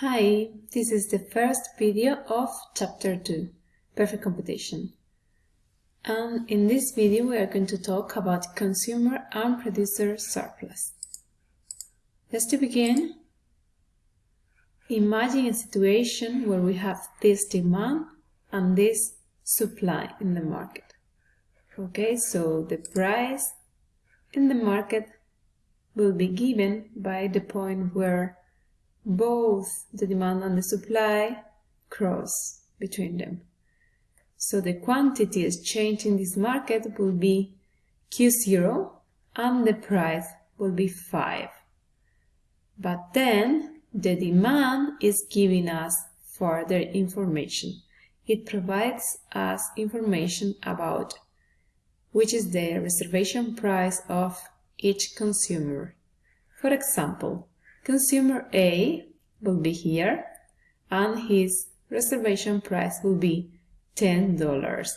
Hi, this is the first video of Chapter 2, Perfect Competition. And in this video we are going to talk about consumer and producer surplus. Just to begin, imagine a situation where we have this demand and this supply in the market. Okay, so the price in the market will be given by the point where both the demand and the supply cross between them. So the quantity exchanged in this market will be Q0 and the price will be 5. But then the demand is giving us further information. It provides us information about which is the reservation price of each consumer. For example, Consumer A will be here and his reservation price will be $10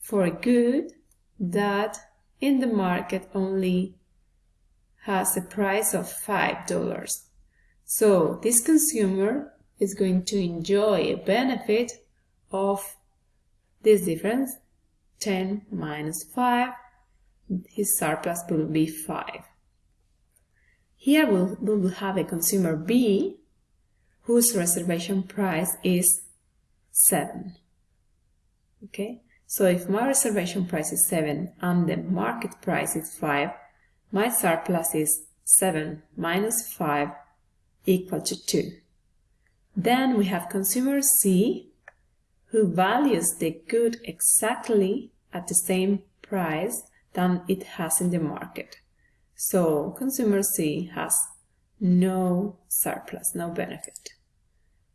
for a good that in the market only has a price of $5. So this consumer is going to enjoy a benefit of this difference 10 minus 5 his surplus will be 5 here we'll, we'll have a consumer B whose reservation price is 7. Okay, so if my reservation price is 7 and the market price is 5, my surplus is 7 minus 5 equal to 2. Then we have consumer C who values the good exactly at the same price than it has in the market. So consumer C has no surplus, no benefit.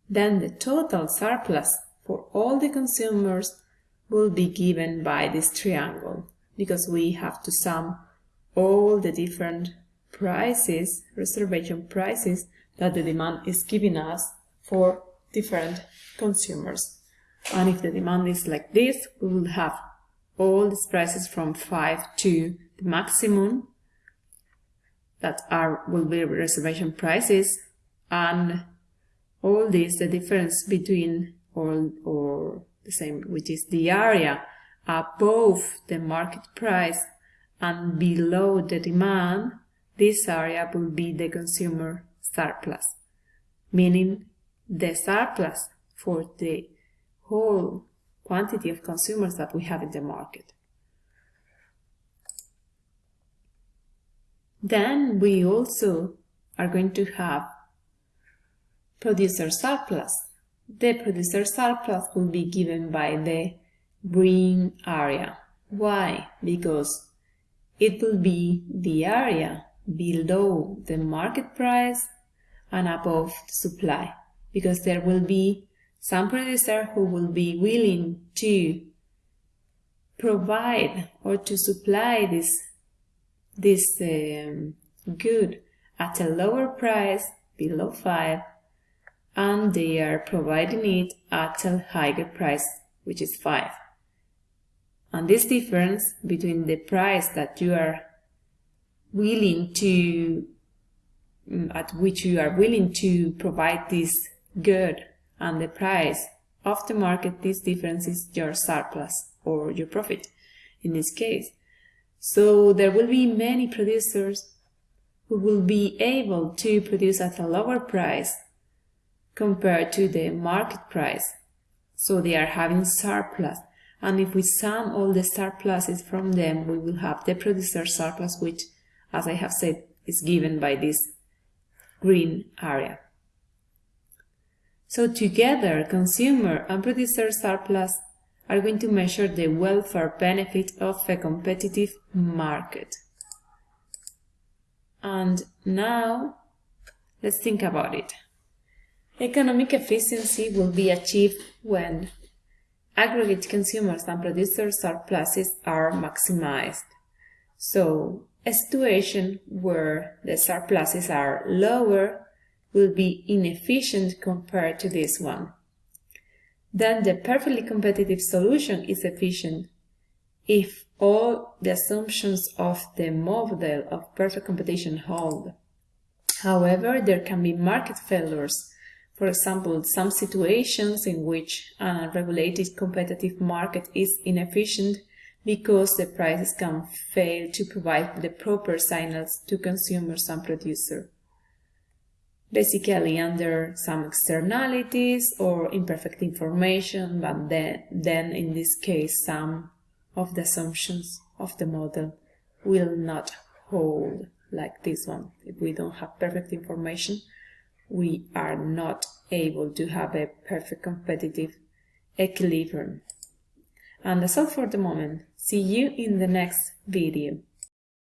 Then the total surplus for all the consumers will be given by this triangle because we have to sum all the different prices, reservation prices that the demand is giving us for different consumers. And if the demand is like this, we will have all these prices from 5 to the maximum that are will be reservation prices and all this the difference between or or the same which is the area above the market price and below the demand this area will be the consumer surplus. Meaning the surplus for the whole quantity of consumers that we have in the market Then we also are going to have producer surplus. The producer surplus will be given by the green area. Why? Because it will be the area below the market price and above the supply because there will be some producer who will be willing to provide or to supply this this um, good at a lower price below 5 and they are providing it at a higher price which is 5 and this difference between the price that you are willing to mm, at which you are willing to provide this good and the price of the market this difference is your surplus or your profit. In this case so there will be many producers who will be able to produce at a lower price compared to the market price. So they are having surplus. And if we sum all the surpluses from them, we will have the producer surplus, which, as I have said, is given by this green area. So together, consumer and producer surplus are going to measure the welfare benefit of a competitive market. And now, let's think about it. Economic efficiency will be achieved when aggregate consumers and producer surpluses are maximized. So, a situation where the surpluses are lower will be inefficient compared to this one then the perfectly competitive solution is efficient if all the assumptions of the model of perfect competition hold. However, there can be market failures. For example, some situations in which a regulated competitive market is inefficient because the prices can fail to provide the proper signals to consumers and producers. Basically under some externalities or imperfect information, but then, then in this case some of the assumptions of the model will not hold like this one. If we don't have perfect information, we are not able to have a perfect competitive equilibrium. And that's all for the moment. See you in the next video.